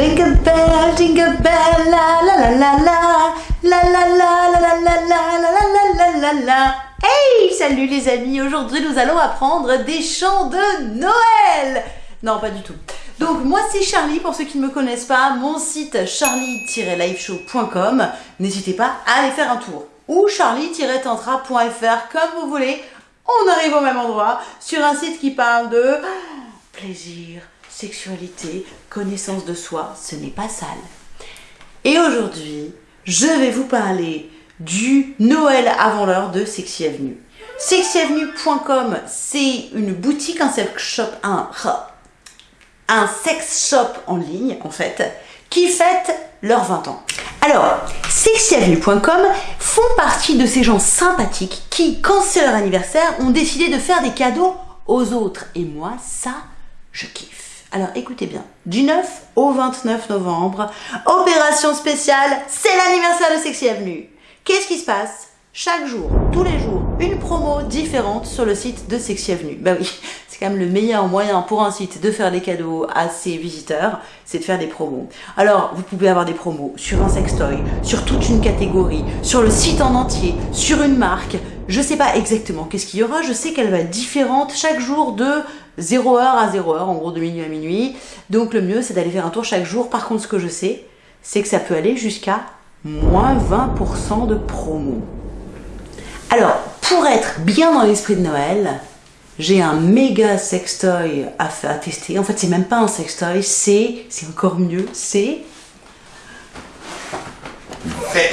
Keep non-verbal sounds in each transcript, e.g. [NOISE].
Jingle bell, jingle bell, la la la la la, la la la la la la la la la la la. Hey, salut les amis, aujourd'hui nous allons apprendre des chants de Noël. Non, pas du tout. Donc moi c'est Charlie, pour ceux qui ne me connaissent pas, mon site charlie-liveshow.com, n'hésitez pas à aller faire un tour. Ou charlie-tantra.fr, comme vous voulez, on arrive au même endroit, sur un site qui parle de plaisir, sexualité, connaissance de soi, ce n'est pas sale. Et aujourd'hui, je vais vous parler du Noël avant l'heure de Sexy Avenue. SexyAvenue.com, c'est une boutique, un sex shop, un, un sex shop en ligne en fait, qui fête leurs 20 ans. Alors, sexyavenue.com font partie de ces gens sympathiques qui, quand c'est leur anniversaire, ont décidé de faire des cadeaux aux autres. Et moi, ça, je kiffe. Alors écoutez bien, du 9 au 29 novembre, opération spéciale, c'est l'anniversaire de Sexy Avenue. Qu'est-ce qui se passe? Chaque jour, tous les jours, une promo différente sur le site de Sexy Avenue. Bah oui, [LAUGHS] c'est quand même le meilleur moyen pour un site de faire des cadeaux à ses visiteurs, c'est de faire des promos. Alors, vous pouvez avoir des promos sur un sextoy, sur toute une catégorie, sur le site en entier, sur une marque. Je sais pas exactement qu'est-ce qu'il y aura, je sais qu'elle va être différente chaque jour de 0h à 0h, en gros de minuit à minuit. Donc le mieux, c'est d'aller faire un tour chaque jour. Par contre, ce que je sais, c'est que ça peut aller jusqu'à moins 20% de promo. Alors, pour être bien dans l'esprit de Noël, j'ai un méga sextoy à, à tester. En fait, c'est même pas un sextoy, c'est, c'est encore mieux, c'est...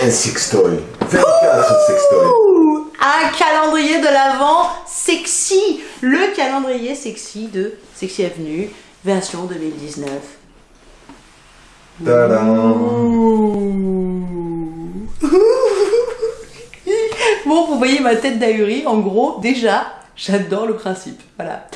un sextoy. 24 sextoy. Un calendrier de l'Avent sexy. Le calendrier sexy de Sexy Avenue, version 2019. [LAUGHS] bon, vous voyez ma tête d'ahuri, en gros, déjà, j'adore le principe, voilà.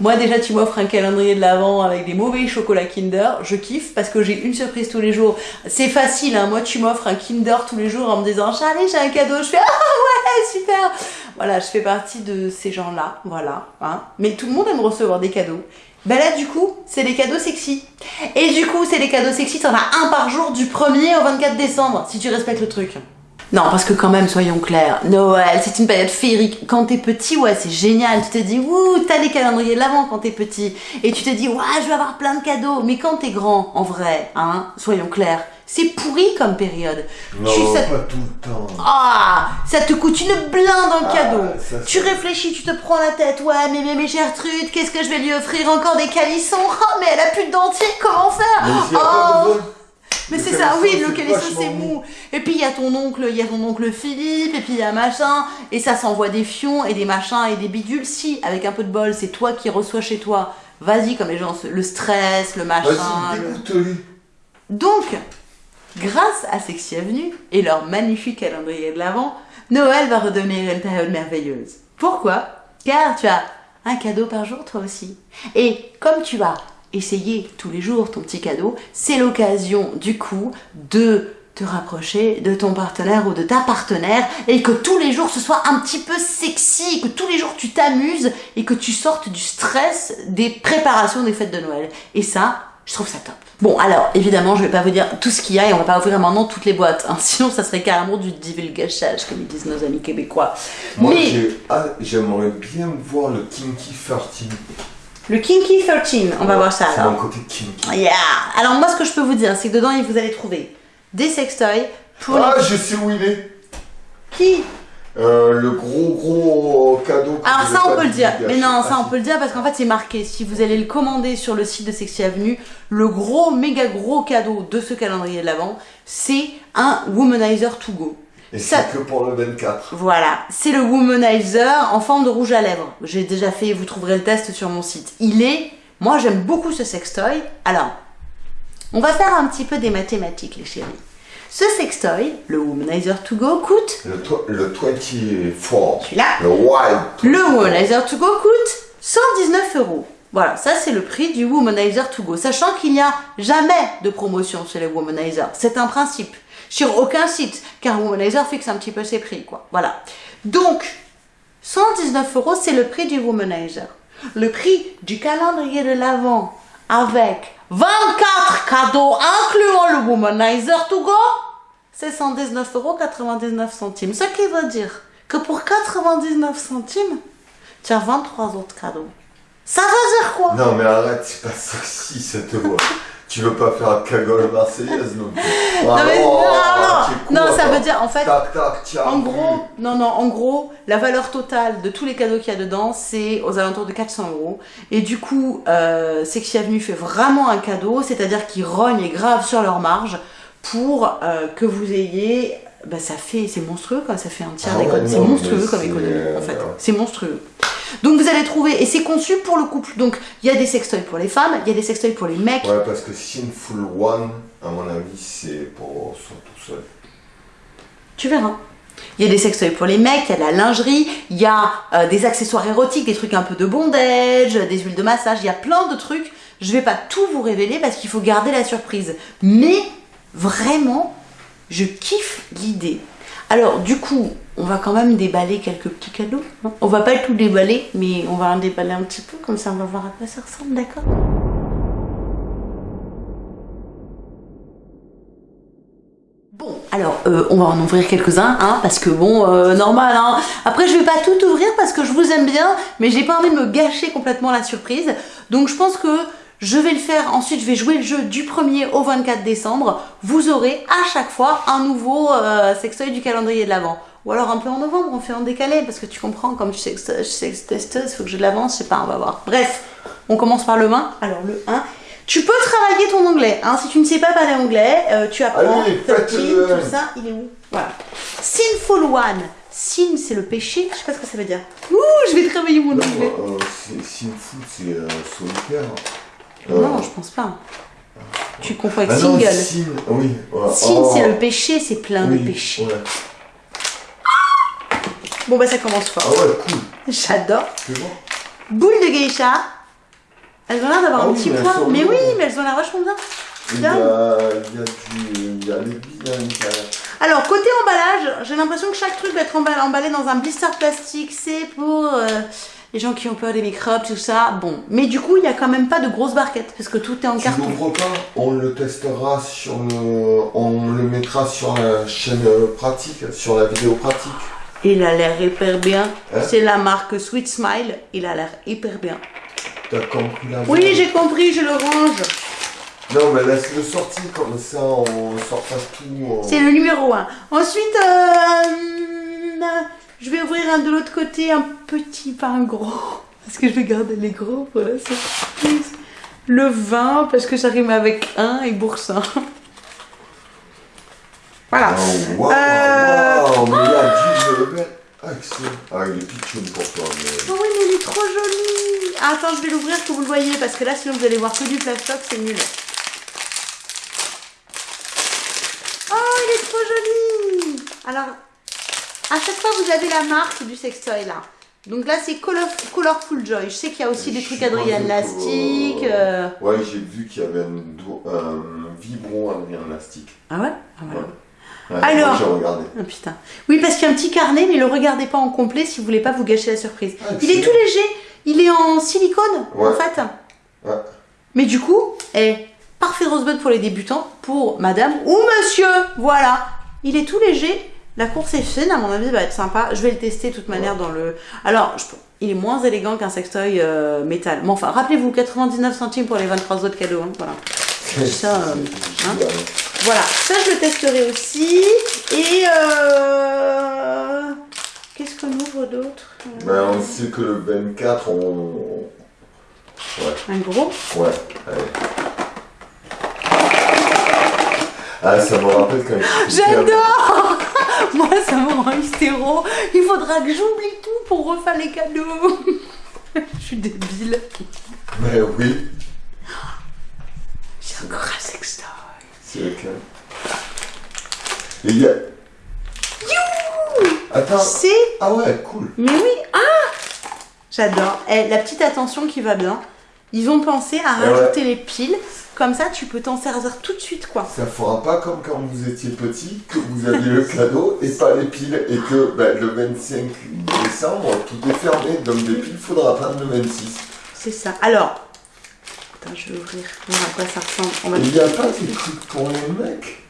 Moi déjà tu m'offres un calendrier de l'Avent avec des mauvais chocolats Kinder, je kiffe parce que j'ai une surprise tous les jours. C'est facile, hein. moi tu m'offres un Kinder tous les jours en me disant Charlie j'ai un cadeau, je fais ah ouais super Voilà, je fais partie de ces gens-là, voilà. Hein. Mais tout le monde aime recevoir des cadeaux. Ben là du coup, c'est des cadeaux sexy. Et du coup, c'est des cadeaux sexy, t'en as un par jour du 1er au 24 décembre, si tu respectes le truc. Non, parce que quand même, soyons clairs, Noël, c'est une période féerique. Quand t'es petit, ouais, c'est génial. Tu te dis, ouh, t'as les calendriers de l'avant quand t'es petit. Et tu te dis, ouais, je vais avoir plein de cadeaux. Mais quand t'es grand, en vrai, hein, soyons clairs, c'est pourri comme période. Non, tu, ça... pas tout le temps. Ah, ça te coûte une blinde en Ah, cadeau. ça, tu réfléchis, tu te prends la tête. Ouais, mais, mais, mais Gertrude, qu'est-ce que je vais lui offrir Encore des calissons? Oh, mais elle a plus de dentier, comment faire? Mais mais c'est ça, oui, le vachement c'est mou. Et puis il y a ton oncle, il y a ton oncle Philippe, et puis il y a machin, et ça s'envoie des fions et des machins et des bidules. Si, avec un peu de bol, c'est toi qui reçois chez toi. Vas-y, comme les gens, le stress, le machin. Le-. Donc, grâce à Sexy Avenue et leur magnifique calendrier de l'Avent, Noël va redevenir une période merveilleuse. Pourquoi? Car tu as un cadeau par jour toi aussi. Et comme tu vas essayer tous les jours ton petit cadeau, c'est l'occasion du coup de te rapprocher de ton partenaire ou de ta partenaire et que tous les jours ce soit un petit peu sexy, que tous les jours tu t'amuses et que tu sortes du stress des préparations des fêtes de Noël. Et ça, je trouve ça top. Bon, alors, évidemment, je vais pas vous dire tout ce qu'il y a et on va pas ouvrir maintenant toutes les boîtes. hein. [LAUGHS] Sinon, ça serait carrément du divulgachage, comme ils disent nos amis québécois. Moi, Mais ah, j'aimerais bien voir le Kinky 13. Le Kinky 13, on va voir ça C'est alors. mon côté kinky. Yeah Alors, moi, ce que je peux vous dire, c'est que dedans, vous allez trouver des sextoys pour Ah, les... je sais où il est. Qui Euh, le gros gros cadeau. que Alors ça on peut le dire, mais non ça on peut le dire parce qu'en fait c'est marqué, si vous allez le commander sur le site de Sexy Avenue, le gros méga gros cadeau de ce calendrier de l'avant, c'est un Womanizer to go. Et ça- c'est que pour le 24. Voilà, c'est le Womanizer en forme de rouge à lèvres. J'ai déjà fait, vous trouverez le test sur mon site. Il est, moi j'aime beaucoup ce sextoy. Alors, on va faire un petit peu des mathématiques les chéris. Ce sextoy, le Womanizer to go, coûte, Le, le 24. celui-là, Le wild. Le Womanizer to go coûte 119 euros. Voilà, ça c'est le prix du Womanizer to go. Sachant qu'il n'y a jamais de promotion chez les Womanizer. C'est un principe. Sur aucun site. Car Womanizer fixe un petit peu ses prix, quoi. Voilà. Donc, 119 euros, c'est le prix du Womanizer. Le prix du calendrier de l'Avent avec 24 cadeaux incluant le Womanizer to go, c'est 119,99 centimes. Ce qui veut dire que pour 99 centimes, tu as 23 autres cadeaux. Ça veut dire quoi? Non, mais arrête, c'est pas sexy cette voix. tu veux pas faire la cagole marseillaise non plus. Non, mais Oh, non, non, non, ça veut dire en fait, Tac, tac, tiens. en gros, non, non, en gros, la valeur totale de tous les cadeaux qu'il y a dedans, c'est aux alentours de 400 euros. Et du coup, euh, Sexy Avenue fait vraiment un cadeau, c'est-à-dire qu'ils rognent grave sur leur marge pour euh, que vous ayez. Bah, ça fait, c'est monstrueux quoi, ça fait un tiers Ah ouais, d'économie. C'est monstrueux comme économie en euh, fait. C'est monstrueux. Donc vous allez trouver, et c'est conçu pour le couple. Donc il y a des sextoys pour les femmes, il y a des sextoys pour les mecs. Ouais, parce que Sinful One, à mon avis, c'est pour son tout seul. Tu verras. Il y a des sextoys pour les mecs, il y a de la lingerie, il y a euh, des accessoires érotiques, des trucs un peu de bondage, des huiles de massage, il y a plein de trucs. Je vais pas tout vous révéler parce qu'il faut garder la surprise. Mais vraiment, je kiffe l'idée. Alors du coup, on va quand même déballer quelques petits cadeaux. hein. On va pas tout déballer, mais on va en déballer un petit peu, comme ça on va voir à quoi ça ressemble, d'accord? Bon, alors euh, on va en ouvrir quelques-uns, hein, parce que bon, euh, normal, hein. Après, je vais pas tout ouvrir parce que je vous aime bien, mais j'ai pas envie de me gâcher complètement la surprise. Donc je pense que je vais le faire. Ensuite, je vais jouer le jeu du 1er au 24 décembre. Vous aurez à chaque fois un nouveau euh, sextoy du calendrier de l'avant. Ou alors un peu en novembre, on fait en décalé, parce que tu comprends, comme je suis sex-testeuse, il faut que je l'avance, je sais pas, on va voir. Bref, on commence par le 1. Alors le 1. Tu peux travailler ton anglais, hein, si tu ne sais pas parler anglais, euh, tu apprends, Allez, 13, faites-le. tout ça, il est où? Voilà. Sinful One. Sin, c'est le péché, je sais pas ce que ça veut dire. Ouh, je vais travailler mon anglais. euh, Sinful, c'est euh, solitaire. Euh, Non, je pense pas. Tu confonds avec ah non, single. Sin, oui. ouais. Sin, Oh, c'est le péché, c'est plein oui, de péchés. ouais. Bon, bah ça commence fort. Ah ouais, cool. J'adore. C'est bon. Boules de geisha. Elles ont l'air d'avoir Ah un oui, petit poids. Mais oui, mais elles ont l'air vachement bien. Il y a, il y a du. Il y a. Alors, côté emballage, j'ai l'impression que chaque truc va être emballé, emballé dans un blister plastique. C'est pour euh, les gens qui ont peur des microbes, tout ça. Bon, mais du coup, il n'y a quand même pas de grosses barquettes parce que tout est en Tu carton. l'ouvres pas, on le testera sur le. On le mettra sur la chaîne pratique, sur la vidéo pratique. Il a l'air hyper bien. Hein C'est la marque Sweet Smile. Il a l'air hyper bien. T'as compris la Oui, j'ai compris, je le range. Non, mais laisse-le sortir comme ça, on sort pas tout. on- C'est le numéro 1. Ensuite, euh, je vais ouvrir un de l'autre côté, un petit, pas un gros. [LAUGHS] Parce que je vais garder les gros pour la surprise. Le 20, parce que ça rime avec 1 et boursin. Voilà. Oh, waouh, Euh, waouh, mais du level. Ah, excellent. Ah, il est pitchoun pour toi, mais. Oh oui, mais il est trop joli. Ah, Attends, je vais l'ouvrir que vous le voyez, parce que là, sinon vous allez voir que du plastoc, c'est nul. Oh, il est trop joli. Alors, à chaque fois, vous avez la marque du sextoy, là. Donc là, c'est Color, Colorful Joy. Je sais qu'il y a aussi des trucs Adrien Elastique. euh, euh, Ouais, j'ai vu qu'il y avait un, un vibron en élastique. Ah ouais? Ah voilà. Ouais, Alors. J'ai regardé. Ah putain. Oui, parce qu'il y a un petit carnet, mais le regardez pas en complet si vous voulez pas vous gâcher la surprise. Ah, il est tout léger. Il est en silicone, en Ouais. fait. Ouais. Mais du coup, est parfait rosebud pour les débutants, pour madame ou monsieur. Voilà. Il est tout léger. La course est fine, à mon avis, va être sympa. Je vais le tester de toute manière dans le. Alors, je- il est moins élégant qu'un sextoy euh, métal. Mais enfin, rappelez-vous, 99 centimes pour les 23 autres cadeaux. hein, voilà. [LAUGHS] Ça, euh, hein. Voilà, ça je le testerai aussi. Et euh... qu'est-ce qu'on ouvre d'autre Ben, on sait que le 24, on. Ouais, Un gros? Ouais, allez. Ah, ça me rappelle quand J'adore Rend hystéro. Il faudra que j'oublie tout pour refaire les cadeaux. [LAUGHS] Je suis débile. Mais oui, J'ai encore un sextoy. c'est lequel il y a. Attends, C'est... ah ouais, cool. Mais oui, ah J'adore. Eh, la petite attention qui va bien. Ils ont pensé à ouais. rajouter les piles. Comme ça, tu peux t'en servir tout de suite, quoi. Ça fera pas comme quand vous étiez petit, que vous aviez le cadeau et pas les piles, et que ben, le 25 décembre, tout est fermé, donc des piles, faudra prendre le 26. C'est ça. Alors, Attends, je vais ouvrir. voir à quoi ça ressemble. Il n'y a pas des trucs pour les mecs?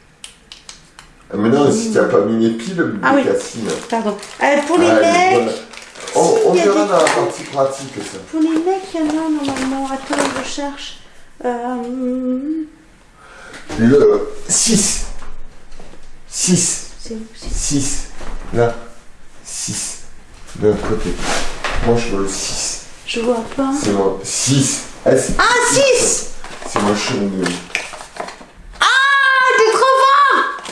Ah, Mais non, si tu n'as pas mis les piles, Ah oui. Cassine. Pardon. Euh, pour les Ah, mecs, voilà. On, si, on verra des dans la partie pratique ça. pour les mecs, il y en a normalement. Attends, je cherche. Euh, Le 6. 6. c'est où c'est- 6. Là. 6. De l'autre côté. Moi je veux le 6. Je vois pas. C'est moi. 6. Ah, c'est- Ah, 6 C'est moi je suis. Ah, t'es trop fort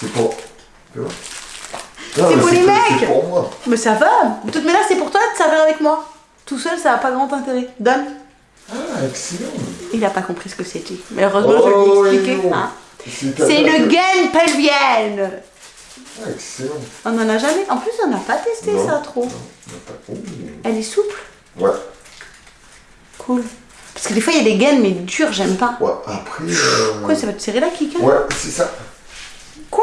C'est pour. Vois? C'est pour les mecs. Pour moi. Mais ça va De toute manière, c'est pour toi de servir avec moi. Tout seul, ça n'a pas grand intérêt. Donne. Ah, excellent. Il n'a pas compris ce que c'était. Mais heureusement, je Oh, lui ai expliqué. non. hein. C'est une gaine pelvienne. Ah, excellent. On n'en a jamais. En plus, on n'a pas testé Non. ça trop. Non, Oh. Elle est souple. Ouais. Cool. Parce que des fois, il y a des gaines, mais dures, j'aime pas. Ouais, après. euh, Quoi, ça va te serrer la kick hein Ouais, c'est ça. Con.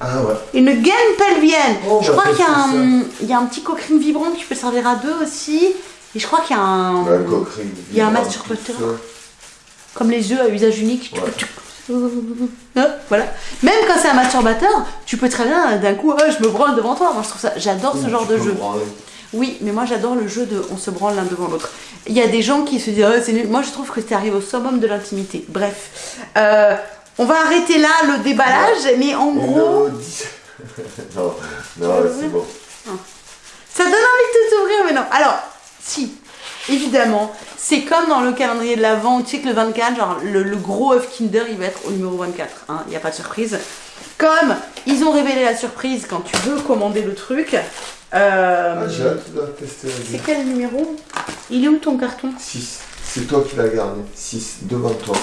Ah ouais. Une gaine pelvienne. Oh, je crois qu'il y, a un- il y a un petit coquerine vibrant que tu peux servir à deux aussi. Et je crois qu'il y a un. Bah, il y a un masturbateur. Comme les œufs à usage unique. Ouais. tu- Hein, Voilà. Même quand c'est un masturbateur, tu peux très bien d'un coup, Ah, je me branle devant toi. Moi, je trouve ça. J'adore ce genre de jeu. branler. Oui, mais moi j'adore le jeu de on se branle l'un devant l'autre. Il y a des gens qui se disent Ah, c'est nul. Moi je trouve que tu arrives au summum de l'intimité. Bref, Euh, on va arrêter là le déballage, mais en gros, le 10. [LAUGHS] non, non, c'est bon. ça donne envie de t'ouvrir, mais non. Alors, si, évidemment, c'est comme dans le calendrier de l'Avent, tu sais que le 24, genre le, le gros œuf Kinder, il va être au numéro 24. hein, Il n'y a pas de surprise. Comme ils ont révélé la surprise quand tu veux commander le truc. euh, Ah, j'ai hâte de tester la c'est quel numéro? Il est où ton carton? 6. C'est toi qui l'as gardé. 6, devant toi.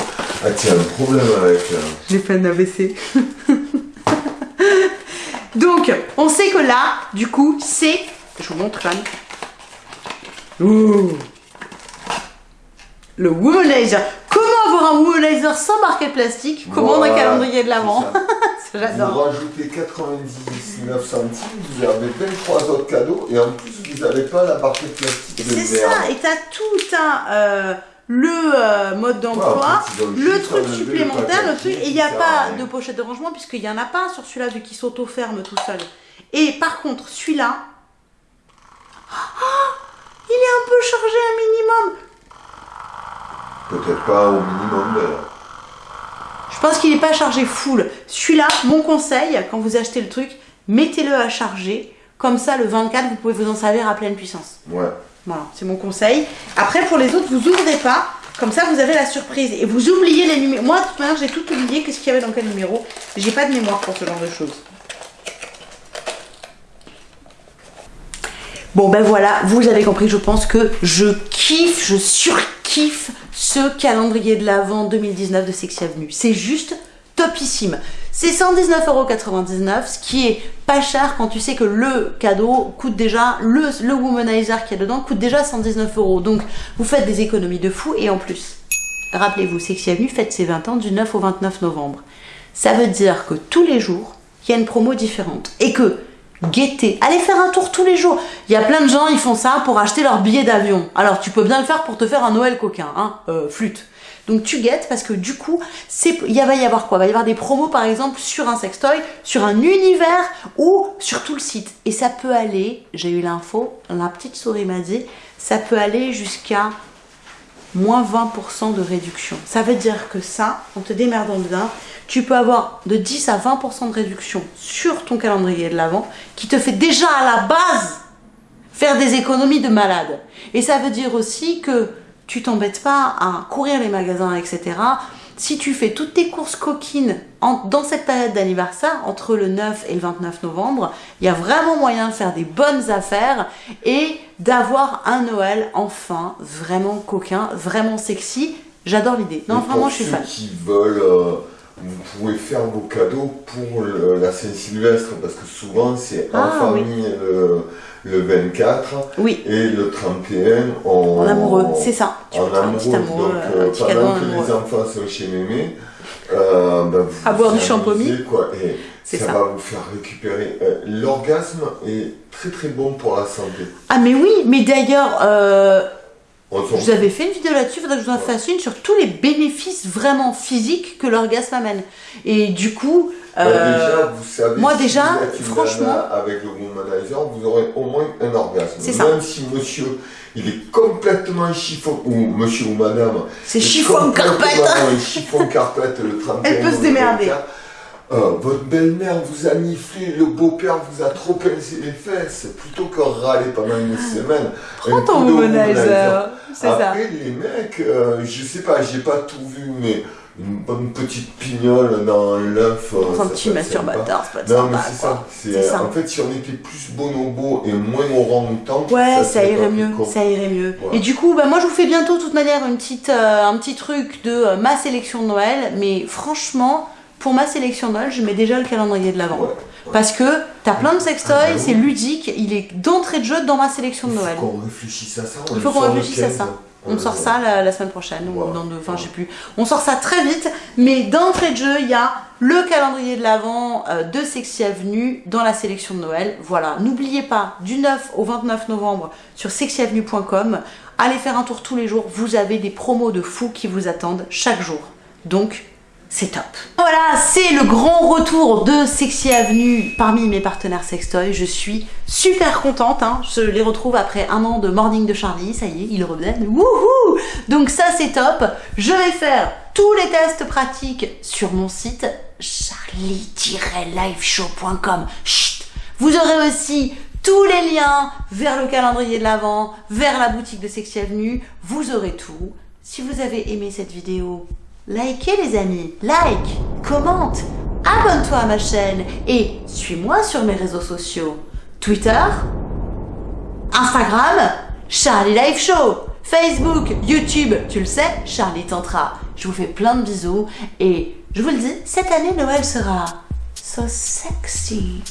Ah, tiens, un problème avec. euh, J'ai fait un AVC. [LAUGHS] Donc, on sait que là, du coup, c'est. Je vous montre quand même. Ouh. Le womanizer. Comment avoir un womanizer sans barquette plastique? Commande un Voilà, calendrier de l'avant? Ça, [LAUGHS] Vous J'adore. rajoutez 99 centimes, vous avez 23 autres cadeaux et en plus vous n'avez pas la barquette plastique de C'est ça, et t'as tout un. euh, le euh, mode d'emploi, Ouais, le truc supplémentaire, le truc, et il n'y a pas rien. de pochette de rangement puisqu'il n'y en a pas sur celui-là vu qu'il s'auto-ferme tout seul. Et par contre, celui-là, il est un peu chargé un minimum. Peut-être pas au minimum d'ailleurs. Je pense qu'il n'est pas chargé full. Celui-là, mon conseil, quand vous achetez le truc, mettez-le à charger. Comme ça, le 24, vous pouvez vous en servir à pleine puissance. Ouais. Voilà, c'est mon conseil. Après, pour les autres, vous ouvrez pas. Comme ça, vous avez la surprise. Et vous oubliez les numéros. Moi, de toute manière, j'ai tout oublié. Qu'est-ce qu'il y avait dans quel numéro? J'ai pas de mémoire pour ce genre de choses. Bon, ben voilà, vous avez compris. Je pense que je kiffe, je surkiffe ce calendrier de l'Avent 2019 de Sexy Avenue. C'est juste topissime. C'est 119,99€, ce qui est pas cher quand tu sais que le cadeau coûte déjà, le, le womanizer qu'il y a dedans coûte déjà 119 euros. Donc vous faites des économies de fou et en plus, rappelez-vous, Sexy Avenue fête ses 20 ans du 9 au 29 novembre. Ça veut dire que tous les jours, il y a une promo différente. Et que guettez, allez faire un tour tous les jours. Il y a plein de gens, ils font ça pour acheter leur billet d'avion. Alors tu peux bien le faire pour te faire un Noël coquin, hein, euh, flûte. Donc tu guettes parce que du coup, il va y avoir quoi? Il va y avoir des promos par exemple sur un sextoy, sur un univers ou sur tout le site. Et ça peut aller, j'ai eu l'info, la petite souris m'a dit, ça peut aller jusqu'à moins 20% de réduction. Ça veut dire que ça, en te démerdant bien, tu peux avoir de 10 à 20% de réduction sur ton calendrier de l'avant qui te fait déjà à la base faire des économies de malade. Et ça veut dire aussi que tu t'embêtes pas à courir les magasins, etc. Si tu fais toutes tes courses coquines en- dans cette période d'anniversaire, entre le 9 et le 29 novembre, il y a vraiment moyen de faire des bonnes affaires et d'avoir un Noël enfin vraiment coquin, vraiment sexy. J'adore l'idée. Non, Et vraiment, je suis ceux fan. qui veulent, euh, vous pouvez faire vos cadeaux pour le- la Saint-Sylvestre parce que souvent c'est en Ah, oui. famille le, le 24 Oui, et le 31 en, en amoureux, c'est ça. Tu en faire un amoureux. amoureux, Donc, euh, euh, pendant en que amoureux. les enfants sont chez mémé, euh, bah, vous À boire du champomis. ça, ça. va vous faire récupérer. euh, L'orgasme est très très bon pour la santé. Ah mais oui, mais d'ailleurs, euh, Je vous avais fait une vidéo là-dessus, faudrait que je vous en fasse une sur tous les bénéfices vraiment physiques que l'orgasme amène. Et du coup, Bah, euh, déjà, vous savez, moi, si déjà, vous franchement- avec le womanizer, vous aurez au moins un orgasme. C'est ça. Même si monsieur, il est complètement chiffon, ou monsieur ou madame, c'est est chiffon complètement carpette. un chiffon carpette le 31 Elle peut se démerder. 24, euh, votre belle-mère vous a niflé, le beau-père vous a trop pincé les fesses, plutôt que râler pendant une semaine. Prends ton de womanizer. C'est ça. Après, les mecs, euh, je sais pas, j'ai pas tout vu, mais une bonne petite pignole dans l'œuf. euh, un ça petit masturbateur, c'est pas Non, mais c'est ça. C'est, ça. En fait, si on était plus bonobo et moins orang-outan, Ouais, ça, serait irait mieux, ça irait mieux. Voilà. Et du coup, bah, moi je vous fais bientôt de toute manière une petite, euh, un petit truc de euh, ma sélection de Noël, mais franchement, pour ma sélection de Noël, je mets déjà le calendrier de l'avant. Ouais, ouais. Parce que t'as plein de Ah, sextoys, bah oui. c'est ludique, il est d'entrée de jeu dans ma sélection de Il Noël. faut qu'on réfléchisse à ça. Il faut qu'on réfléchisse à 15. ça. On sort ça la, la semaine prochaine, ou dans deux, enfin je sais plus. On sort ça très vite, mais d'entrée de jeu, il y a le calendrier de l'Avent euh, de Sexy Avenue dans la sélection de Noël. Voilà, n'oubliez pas, du 9 au 29 novembre sur sexyavenue.com, allez faire un tour tous les jours, vous avez des promos de fous qui vous attendent chaque jour. Donc, c'est top. Voilà, c'est le grand retour de Sexy Avenue parmi mes partenaires sextoy. Je suis super contente. hein. Je les retrouve après un an de Morning de Charlie. Ça y est, ils reviennent. Wouhou Donc ça, c'est top. Je vais faire tous les tests pratiques sur mon site charlie-liveshow.com. Vous aurez aussi tous les liens vers le calendrier de l'Avent, vers la boutique de Sexy Avenue. Vous aurez tout. Si vous avez aimé cette vidéo, likez les amis, like, commente, abonne-toi à ma chaîne et suis-moi sur mes réseaux sociaux. Twitter, Instagram, Charlie Live Show, Facebook, YouTube, tu le sais, Charlie Tantra. Je vous fais plein de bisous et je vous le dis, cette année Noël sera so sexy.